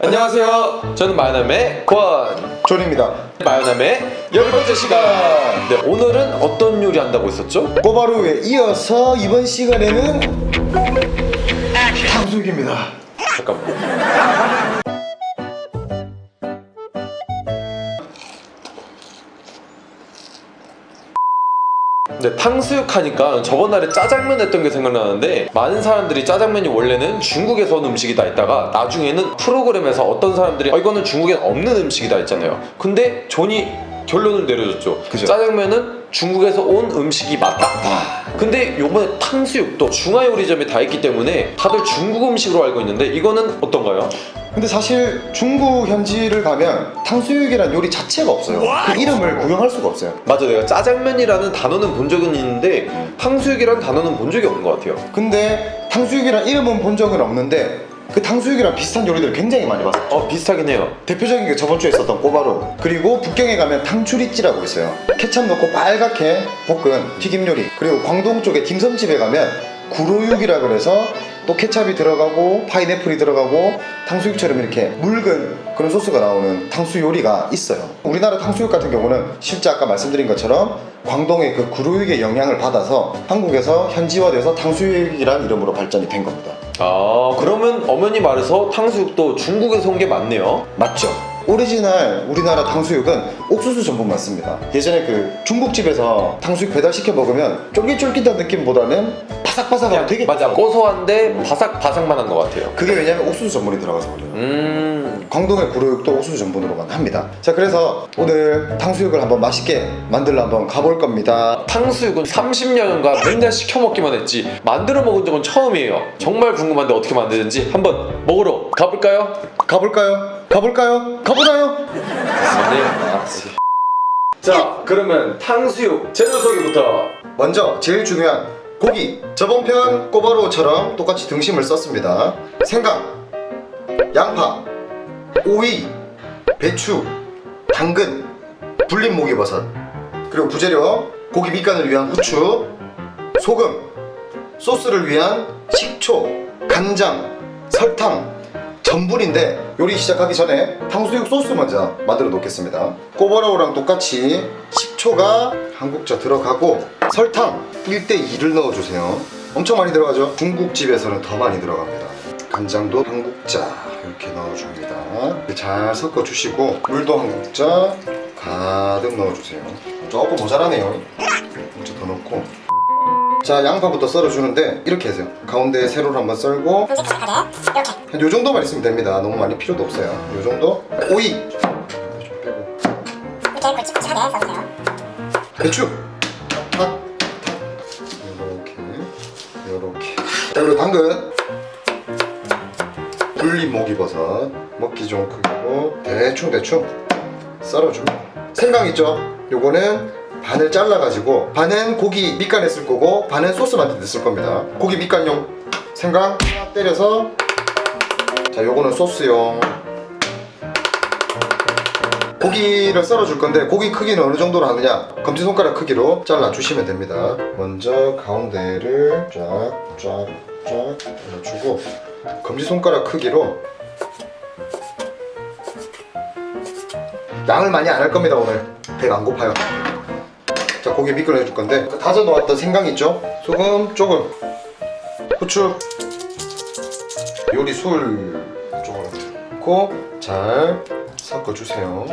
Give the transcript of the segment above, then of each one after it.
안녕하세요. 저는 마요남의 권. 존입니다. 마요남의 열 번째 시간. 네, 오늘은 어떤 요리 한다고 했었죠? 꿔바로우에 이어서 이번 시간에는 탕수육입니다. 잠깐만. 네, 탕수육 하니까 저번 날에 짜장면 했던 게 생각나는데 많은 사람들이 짜장면이 원래는 중국에서 온 음식이다 했다가 나중에는 프로그램에서 어떤 사람들이 어, 이거는 중국엔 없는 음식이다 했잖아요. 근데 존이 결론을 내려줬죠. 그죠. 짜장면은 중국에서 온 음식이 맞다. 근데 요번에 탕수육도 중화요리점에 다 있기 때문에 다들 중국 음식으로 알고 있는데 이거는 어떤가요? 근데 사실 중국 현지를 가면 탕수육이란 요리 자체가 없어요. 그 이름을 구경할 수가 없어요. 맞아 내가 짜장면이라는 단어는 본 적은 있는데 탕수육이라는 단어는 본 적이 없는 것 같아요. 근데 탕수육이란 이름은 본 적은 없는데 그 탕수육이랑 비슷한 요리들을 굉장히 많이 봤어요. 어 비슷하긴 해요. 대표적인 게 저번 주에 있었던 꼬바로우 그리고 북경에 가면 탕추리찌라고 있어요. 케찹 넣고 빨갛게 볶은 튀김 요리. 그리고 광동 쪽에 딤섬집에 가면 구로육이라 그래서 또 케찹이 들어가고 파인애플이 들어가고 탕수육처럼 이렇게 묽은 그런 소스가 나오는 탕수 요리가 있어요. 우리나라 탕수육 같은 경우는 실제 아까 말씀드린 것처럼 광동의 그 구로육의 영향을 받아서 한국에서 현지화돼서 탕수육이란 이름으로 발전이 된 겁니다. 아 그러면 어머니 말해서 탕수육도 중국에서 온 게 맞네요. 맞죠? 오리지널 우리나라 탕수육은 옥수수 전분 맞습니다. 예전에 그 중국집에서 탕수육 배달시켜 먹으면 쫄깃쫄깃한 느낌보다는 바삭바삭하고 되게 막 고소한데 바삭바삭만 한 것 같아요 그게 왜냐면 옥수수 전분이 들어가서 그래요. 음 광동의 구로육도 옥수수 전분으로만 합니다. 자 그래서 오늘 탕수육을 한번 맛있게 만들러 한번 가볼 겁니다. 탕수육은 30년간 맨날 시켜 먹기만 했지 만들어 먹은 적은 처음이에요 정말 궁금한데 어떻게 만드는지 한번 먹으러 가볼까요? 가볼까요? 가볼까요? 가보나요? 네 알았지 자 그러면 탕수육 재료 소개부터 먼저 제일 중요한 고기 저번 편 꼬바로우처럼 똑같이 등심을 썼습니다 생강 양파 오이 배추 당근 불린 목이버섯 그리고 부재료 고기 밑간을 위한 후추 소금 소스를 위한 식초 간장 설탕 전분인데 요리 시작하기 전에 탕수육 소스 먼저 만들어 놓겠습니다. 꼬바로우랑 똑같이 식초가 한 국자 들어가고 설탕 1대2를 넣어주세요. 엄청 많이 들어가죠? 중국집에서는 더 많이 들어갑니다. 간장도 한 국자 이렇게 넣어줍니다. 잘 섞어주시고 물도 한 국자 가득 넣어주세요. 조금 모자라네요 자 양파부터 썰어주는데 이렇게 해서요. 가운데 세로를 한번 썰고 한요 정도만 있으면 됩니다. 너무 많이 필요도 없어요. 요 정도. 오이. 좀 빼고 이렇게 굵직굵직하게 써주세요. 배추. 탁 요렇게. 요렇게. 자 그리고 당근. 불린 목이버섯. 먹기 좋은 크기로 대충 대충. 썰어줍니다. 생강 있죠? 요거는 반을 잘라가지고 반은 고기 밑간에 쓸 거고 반은 소스 만들 때 쓸 겁니다. 고기 밑간용 생강 때려서 자 요거는 소스용. 고기를 썰어줄 건데 고기 크기는 어느 정도로 하느냐? 검지손가락 크기로 잘라주시면 됩니다. 먼저 가운데를 쫙쫙쫙 잘라주고 검지손가락 크기로 양을 많이 안 할 겁니다 오늘. 배가 안 고파요 자 고기 미끌어 해줄 건데. 그 다져 놓았던 생강 있죠? 소금 조금. 후추. 요리 술 조금 넣고 잘 섞어주세요.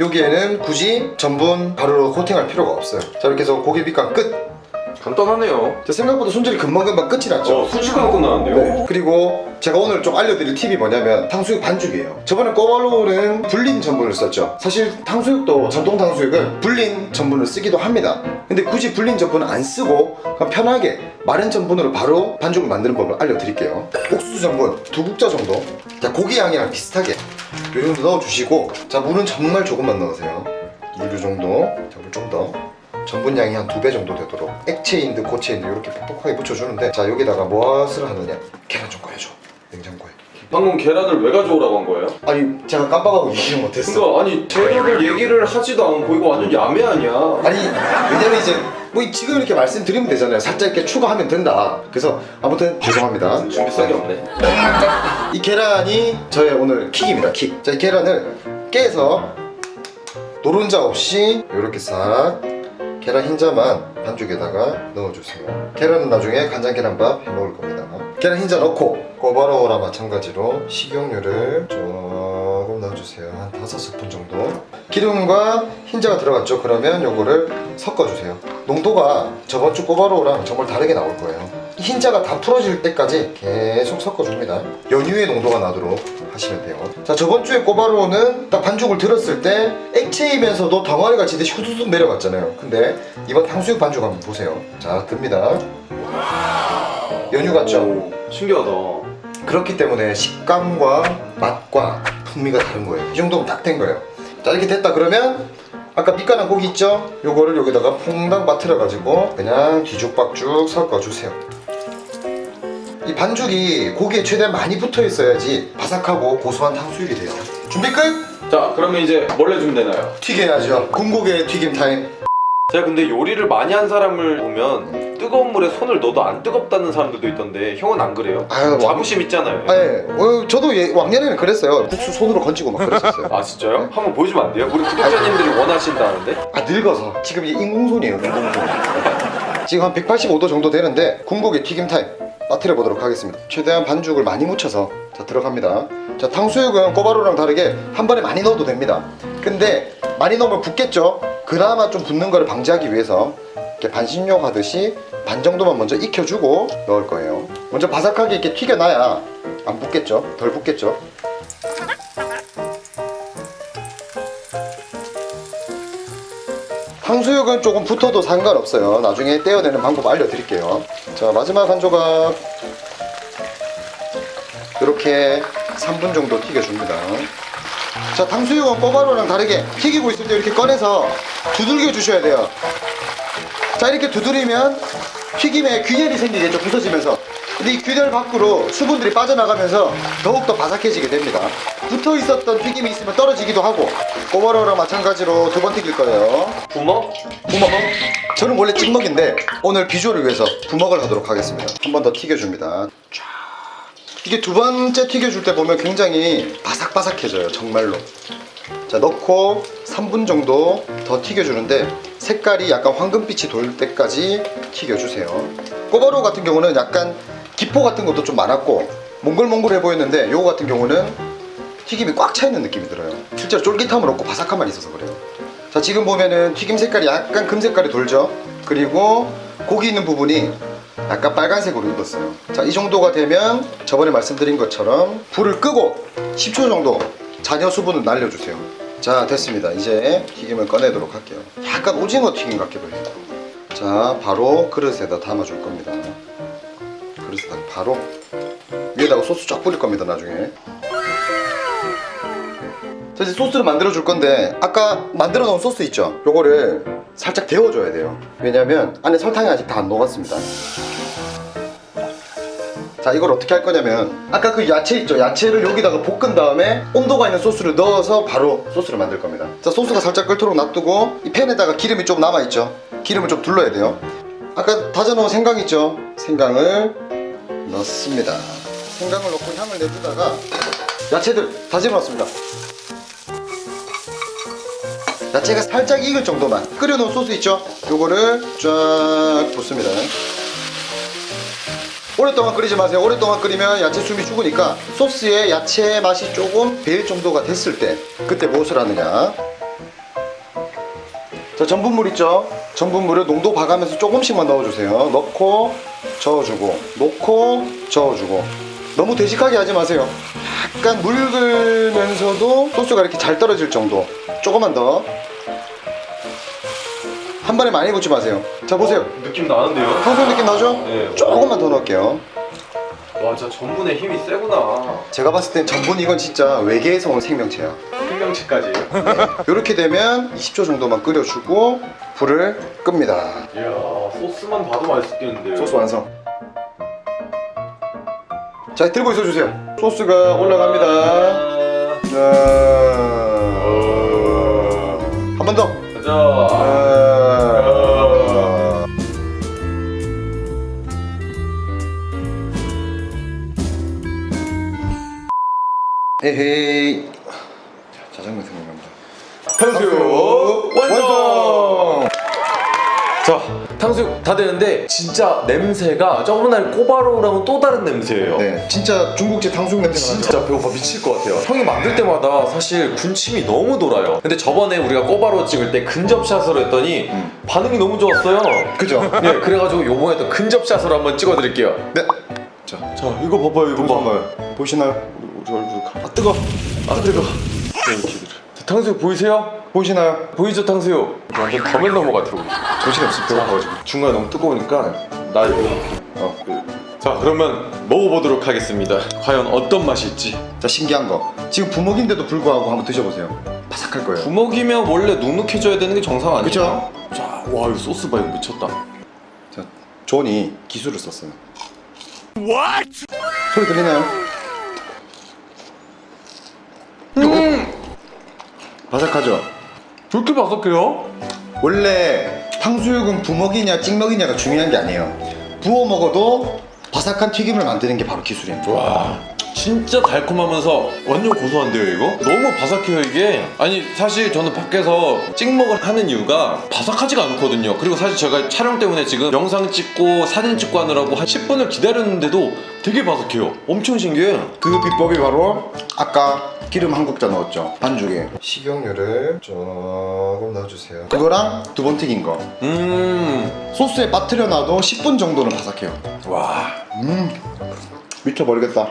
여기에는 굳이 전분 가루로 코팅할 필요가 없어요. 자 이렇게 해서 고기 밑간 끝 간단하네요. 자, 생각보다 손질이 금방금방 끝이 났죠. 어 순식간에 끝나는데요? 네. 그리고 제가 오늘 좀 알려드릴 팁이 뭐냐면 탕수육 반죽이에요. 저번에 꼬발로우는 불린 전분을 썼죠. 사실 탕수육도 전통 탕수육은 불린 전분을 쓰기도 합니다. 근데 굳이 불린 전분은 안 쓰고 그냥 편하게 마른 전분으로 바로 반죽을 만드는 법을 알려드릴게요. 옥수수 전분 두 국자 정도? 자 고기 양이랑 비슷하게 이 정도 넣어주시고 자 물은 정말 조금만 넣으세요. 물이 정도. 자 물 좀더 전분량이 한 두 배 정도 되도록 액체인 듯 고체인 듯 이렇게 퍽퍽하게 묻혀주는데 자 여기다가 무엇을 하느냐? 계란 좀 꺼내줘 냉장고에. 방금 계란을 왜 가져오라고 한 거예요? 아니 제가 깜빡하고 얘기를 못했어. 그러니까 아니 재료를 얘기를 하지도 않고 이거 완전 야매 아니야? 아니 왜냐면 이제 뭐 지금 이렇게 말씀드리면 되잖아요. 살짝 이렇게 추가하면 된다. 그래서 아무튼 죄송합니다. 준비성이 없네. 이 계란이 저의 오늘 킥입니다 킥. 자, 이 계란을 깨서 노른자 없이 이렇게 싹 계란 흰자만 반죽에다가 넣어주세요. 계란은 나중에 간장 계란밥 해 먹을 겁니다. 계란 흰자 넣고 꼬바로우랑 마찬가지로 식용유를 조금 넣어주세요. 한 다섯 스푼 정도. 기름과 흰자가 들어갔죠. 그러면 요거를 섞어주세요. 농도가 저번 주 꼬바로우랑 정말 다르게 나올 거예요. 흰자가 다 풀어질 때까지 계속 섞어줍니다. 연유의 농도가 나도록 하시면 돼요. 자 저번 주에 꼬바로우는 딱 반죽을 들었을 때 액체이면서도 덩어리가 지듯이 후두둑 내려갔잖아요. 근데 이번 탕수육 반죽 한번 보세요. 자 듭니다. 연유 같죠? 오, 신기하다. 그렇기 때문에 식감과 맛과 풍미가 다른 거예요. 이 정도면 딱 된 거예요. 자 이렇게 됐다 그러면 아까 밑간한 고기 있죠? 요거를 여기다가 퐁당 빠뜨려 가지고 그냥 뒤죽박죽 섞어주세요. 이 반죽이 고기에 최대한 많이 붙어 있어야지 바삭하고 고소한 탕수육이 돼요. 준비 끝! 자, 그러면 이제 뭘 해주면 되나요? 튀겨야죠. 군고개 튀김 타임. 제가 근데 요리를 많이 한 사람을 보면 뜨거운 물에 손을 넣어도 안 뜨겁다는 사람들도 있던데 형은 안 그래요? 아유, 뭐- 자부심 있잖아요. 아, 예. 어, 저도 예, 왕년에는 그랬어요. 국수 손으로 건지고 막 그랬었어요. 아 진짜요? 한번 보여주면 안 돼요? 우리 구독자님들이 원하신다는데? 아 늙어서 지금 이게 인공손이에요 인공손 지금 한 185도 정도 되는데 군고기 튀김 타임 빠뜨려 보도록 하겠습니다. 최대한 반죽을 많이 묻혀서 자 들어갑니다. 자 탕수육은 꼬바로우랑 다르게 한 번에 많이 넣어도 됩니다. 근데 많이 넣으면 붓겠죠? 그나마 좀 붓는 거를 방지하기 위해서 이렇게 반신욕 하듯이 반 정도만 먼저 익혀주고 넣을 거예요. 먼저 바삭하게 이렇게 튀겨놔야 안 붓겠죠? 덜 붓겠죠 탕수육은 조금 붙어도 상관없어요. 나중에 떼어내는 방법 알려드릴게요. 자, 마지막 한 조각. 이렇게 3분 정도 튀겨줍니다. 자, 탕수육은 꼬바로우랑 다르게 튀기고 있을 때 이렇게 꺼내서 두들겨 주셔야 돼요. 자, 이렇게 두드리면 튀김에 균열이 생기겠죠, 부서지면서. 근데 이 균열 밖으로 수분들이 빠져나가면서 더욱더 바삭해지게 됩니다. 붙어 있었던 튀김이 있으면 떨어지기도 하고, 꼬바로우랑 마찬가지로 두 번 튀길 거예요. 부먹? 부먹 저는 원래 찍먹인데 오늘 비주얼을 위해서 부먹을 하도록 하겠습니다 한 번 더 튀겨줍니다 쫙. 이게 두 번째 튀겨줄 때 보면 굉장히 바삭바삭해져요 정말로 자 넣고 3분 정도 더 튀겨주는데 색깔이 약간 황금빛이 돌 때까지 튀겨주세요 꼬바로우 같은 경우는 약간 기포 같은 것도 좀 많았고 몽글몽글해 보였는데 요거 같은 경우는 튀김이 꽉 차 있는 느낌이 들어요. 실제로 쫄깃함은 없고 바삭함만 있어서 그래요. 자 지금 보면은 튀김 색깔이 약간 금색깔이 돌죠? 그리고 고기 있는 부분이 약간 빨간색으로 익었어요. 자이 정도가 되면 저번에 말씀드린 것처럼 불을 끄고 10초 정도 잔여 수분을 날려주세요. 자 됐습니다. 이제 튀김을 꺼내도록 할게요. 약간 오징어 튀김 같기도 해요. 자 바로 그릇에다 담아줄 겁니다. 그릇에다 바로 위에다가 소스 쫙 뿌릴 겁니다 나중에 자 이제 소스를 만들어 줄 건데 아까 만들어 놓은 소스 있죠? 요거를 살짝 데워줘야 돼요 왜냐면 안에 설탕이 아직 다 안 녹았습니다 자 이걸 어떻게 할 거냐면 아까 그 야채 있죠? 야채를 여기다가 볶은 다음에 온도가 있는 소스를 넣어서 바로 소스를 만들 겁니다 자 소스가 살짝 끓도록 놔두고 이 팬에다가 기름이 좀 남아있죠? 기름을 좀 둘러야 돼요 아까 다져놓은 생강 있죠? 생강을 넣습니다 생강을 넣고 향을 내주다가 야채들 다져놨습니다 야채가 살짝 익을 정도만 끓여놓은 소스 있죠? 요거를 쫙 붓습니다. 오랫동안 끓이지 마세요. 오랫동안 끓이면 야채 숨이 죽으니까 소스에 야채 맛이 조금 배일 정도가 됐을 때 그때 무엇을 하느냐? 자 전분물 있죠? 전분물을 농도 봐가면서 조금씩만 넣어주세요. 넣고 저어주고 놓고 저어주고 너무 되직하게 하지 마세요 약간 묽으면서도 소스가 이렇게 잘 떨어질 정도 조금만 더 한 번에 많이 붓지 마세요 자 보세요 느낌 나는데요? 탕수육 느낌 나죠? 네. 조금만 더 넣을게요 와 진짜 전분의 힘이 세구나. 제가 봤을 땐 전분 이건 진짜 외계에서 온 생명체야 생명치까지. 이렇게 되면 20초 정도만 끓여주고 불을 끕니다 이야 소스만 봐도 맛있겠는데요. 소스 완성 자 들고 있어 주세요. 소스가 올라갑니다. 자 한 번더. 가자. 에헤이 탕수육 다 되는데 진짜 냄새가 저번날 꼬바로우랑은 또 다른 냄새예요. 네, 진짜 중국집 탕수육 냄새가 나죠. 진짜 배고파 미칠 것 같아요. 형이 만들 때마다 사실 군침이 너무 돌아요. 근데 저번에 우리가 꼬바로우 찍을 때 근접샷으로 했더니 음. 반응이 너무 좋았어요. 그죠? 네, 그래가지고 요번에 또 근접샷으로 한번 찍어드릴게요. 네. 자, 자, 이거 봐봐요, 이거 봐. 보시나요? 우리 얼굴 가. 아 뜨거. 아 뜨거. 자, 탕수육 보이세요? 보이시나요? 보이죠 탕수육? 완전 더맨 넘어 같아 우리. 정신이 없어 배고파가지고. 중간에 너무 뜨거우니까 나 이거. 어. 자 그러면 먹어보도록 하겠습니다. 과연 어떤 맛일지. 자 신기한 거. 지금 부먹인데도 불구하고 한번 드셔보세요. 바삭할 거예요. 부먹이면 원래 눅눅해져야 되는 게 정상 아니에요? 그쵸? 자, 와 이거 소스 봐 이거 미쳤다. 자, 존이 기술을 썼어요. What? 소리 들리나요? 음, 바삭하죠? 그렇게 바삭해요? 원래 탕수육은 부먹이냐 찍먹이냐가 중요한 게 아니에요. 부어 먹어도 바삭한 튀김을 만드는 게 바로 기술입니다. 와 진짜 달콤하면서 완전 고소한데요 이거? 너무 바삭해요 이게 아니 사실 저는 밖에서 찍먹을 하는 이유가 바삭하지가 않거든요 그리고 사실 제가 촬영 때문에 지금 영상 찍고 사진 찍고 하느라고 한 10분을 기다렸는데도 되게 바삭해요 엄청 신기해요 그 비법이 바로 아까 기름 한 국자 넣었죠 반죽에 식용유를 조금 넣어주세요. 그거랑 두 번 튀긴 거. 음. 소스에 빠뜨려 놔도 10분 정도는 바삭해요. 와. 음. 미쳐버리겠다.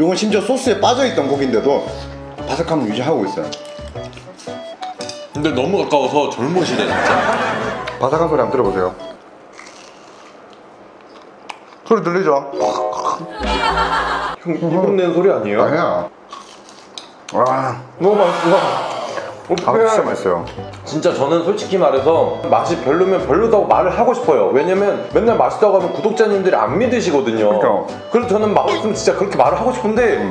요건 심지어 소스에 빠져있던 고기인데도 바삭함을 유지하고 있어요. 근데 너무 가까워서 젊으시네 진짜. 바삭한 소리 한번 들어보세요. 소리 들리죠? 형 이분 낸 소리 아니에요? 아니야 와 너무 맛있어 아, 진짜 맛있어요 진짜 저는 솔직히 말해서 맛이 별로면 별로다고 말을 하고 싶어요. 왜냐면 맨날 맛있다고 하면 구독자님들이 안 믿으시거든요. 그러니까. 그래서 저는 맛없으면 진짜 그렇게 말을 하고 싶은데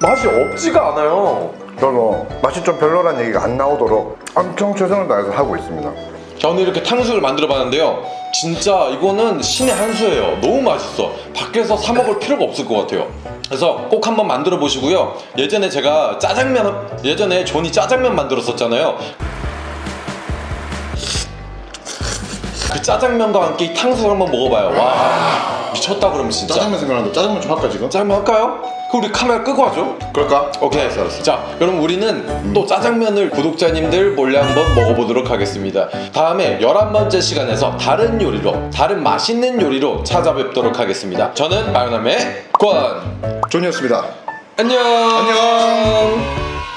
맛이 없지가 않아요. 저도 맛이 좀 별로란 얘기가 안 나오도록 엄청 최선을 다해서 하고 있습니다 저는 이렇게 탕수육을 만들어 봤는데요. 진짜 이거는 신의 한 수예요. 너무 맛있어. 밖에서 사 먹을 필요가 없을 것 같아요. 그래서 꼭 한번 만들어 보시고요. 예전에 제가 짜장면 예전에 존이 짜장면 만들었었잖아요. 그 짜장면과 함께 이 탕수육 한번 먹어봐요. 와 미쳤다 그럼 진짜. 짜장면 생각나는데 짜장면 좀 할까 지금? 짜장면 할까요? 그럼 우리 카메라 끄고 하죠. 그럴까? 오케이. 자, 그럼 우리는 또 짜장면을 구독자님들 몰래 한번 먹어보도록 하겠습니다. 다음에 11번째 시간에서 다른 요리로, 다른 맛있는 요리로 찾아뵙도록 하겠습니다. 저는 마요남의 권. 존이었습니다 안녕! 안녕